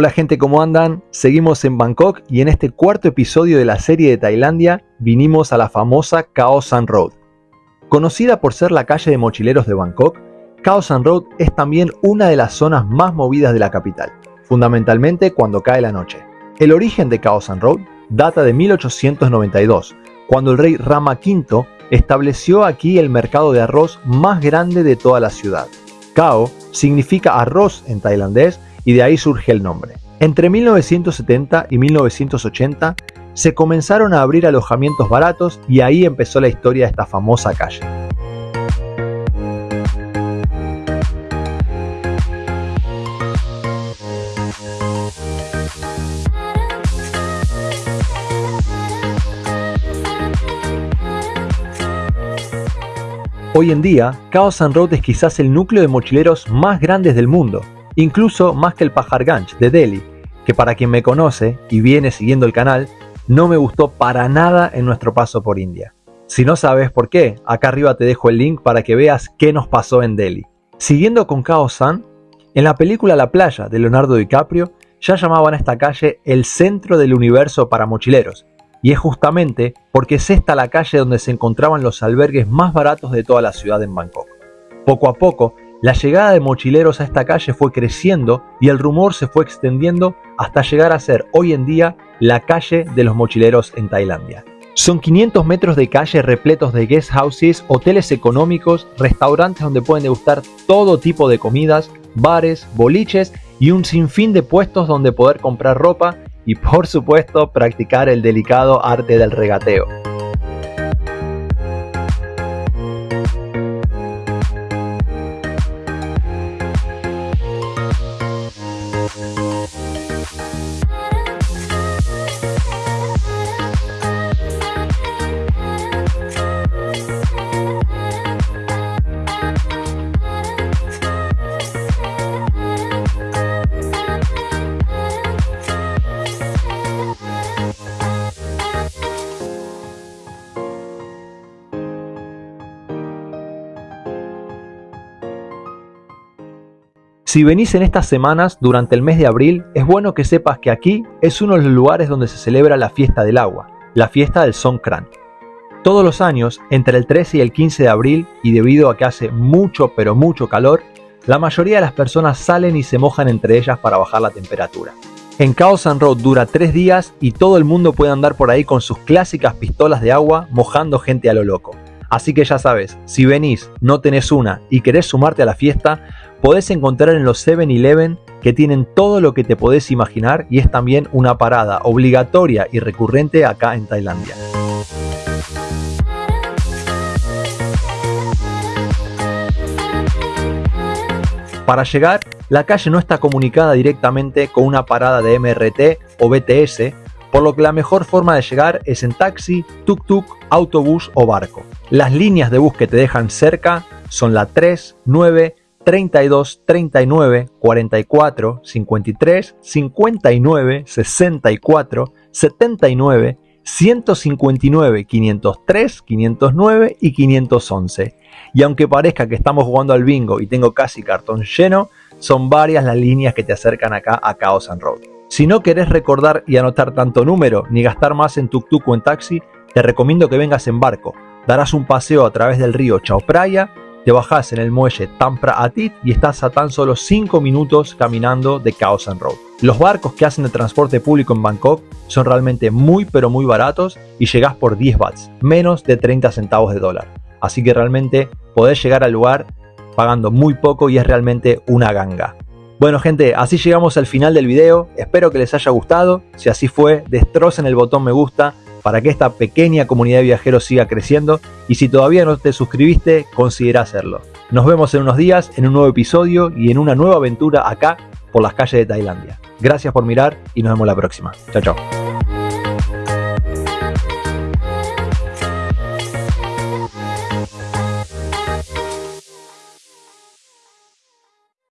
Hola gente, ¿cómo andan? Seguimos en Bangkok y en este cuarto episodio de la serie de Tailandia vinimos a la famosa Khao San Road. Conocida por ser la calle de mochileros de Bangkok, Khao San Road es también una de las zonas más movidas de la capital, fundamentalmente cuando cae la noche. El origen de Khao San Road data de 1892, cuando el rey Rama V estableció aquí el mercado de arroz más grande de toda la ciudad. Khao significa arroz en tailandés y de ahí surge el nombre. Entre 1970 y 1980 se comenzaron a abrir alojamientos baratos y ahí empezó la historia de esta famosa calle. Hoy en día, Khao San Road es quizás el núcleo de mochileros más grandes del mundo, incluso más que el Pajarganj de Delhi, que para quien me conoce y viene siguiendo el canal, no me gustó para nada en nuestro paso por India. Si no sabes por qué, acá arriba te dejo el link para que veas qué nos pasó en Delhi. Siguiendo con Khao San, en la película La playa de Leonardo DiCaprio ya llamaban a esta calle el centro del universo para mochileros, y es justamente porque es esta la calle donde se encontraban los albergues más baratos de toda la ciudad en Bangkok. Poco a poco, la llegada de mochileros a esta calle fue creciendo y el rumor se fue extendiendo hasta llegar a ser hoy en día la calle de los mochileros en Tailandia. Son 500 metros de calle repletos de guest houses, hoteles económicos, restaurantes donde pueden degustar todo tipo de comidas, bares, boliches y un sinfín de puestos donde poder comprar ropa y por supuesto practicar el delicado arte del regateo. Si venís en estas semanas durante el mes de abril, es bueno que sepas que aquí es uno de los lugares donde se celebra la fiesta del agua, la fiesta del Songkran. Todos los años, entre el 13 y el 15 de abril, y debido a que hace mucho pero mucho calor, la mayoría de las personas salen y se mojan entre ellas para bajar la temperatura. En Chaos and Road dura tres días y todo el mundo puede andar por ahí con sus clásicas pistolas de agua mojando gente a lo loco. Así que ya sabes, si venís, no tenés una y querés sumarte a la fiesta, podés encontrar en los 7-Eleven que tienen todo lo que te podés imaginar y es también una parada obligatoria y recurrente acá en Tailandia. Para llegar, la calle no está comunicada directamente con una parada de MRT o BTS, por lo que la mejor forma de llegar es en taxi, tuk-tuk, autobús o barco. Las líneas de bus que te dejan cerca son la 3, 9, 32, 39, 44, 53, 59, 64, 79, 159, 503, 509 y 511. Y aunque parezca que estamos jugando al bingo y tengo casi cartón lleno, son varias las líneas que te acercan acá a Chaos and Road. Si no querés recordar y anotar tanto número ni gastar más en tuk-tuk o en taxi, te recomiendo que vengas en barco. Darás un paseo a través del río Chao Phraya te bajás en el muelle Tampra Atit y estás a tan solo 5 minutos caminando de Khao San Road. Los barcos que hacen de transporte público en Bangkok son realmente muy pero muy baratos y llegás por 10 bahts, menos de 30 centavos de dólar. Así que realmente podés llegar al lugar pagando muy poco y es realmente una ganga. Bueno gente, así llegamos al final del video, espero que les haya gustado, si así fue, destrocen el botón me gusta, para que esta pequeña comunidad de viajeros siga creciendo y si todavía no te suscribiste, considera hacerlo. Nos vemos en unos días en un nuevo episodio y en una nueva aventura acá por las calles de Tailandia. Gracias por mirar y nos vemos la próxima. Chao, chao.